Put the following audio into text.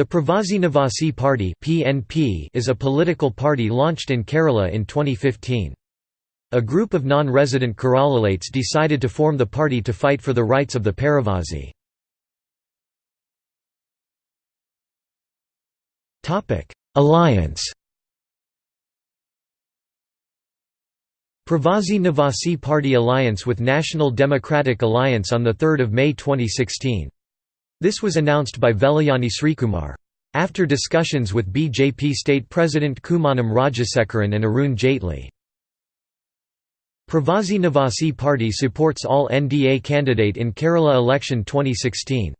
The Pravasi Nivasi Party (PNP) is a political party launched in Kerala in 2015. A group of non-resident Keralalates decided to form the party to fight for the rights of the Pravasi. Topic: Alliance. Pravasi Nivasi Party alliance with National Democratic Alliance on 3 May 2016. This was announced by Velayani Srikumar. After discussions with BJP State President Kummanam Rajasekharan and Arun Jaitley. Pravasi Nivasi Party supports all NDA candidate in Kerala election 2016.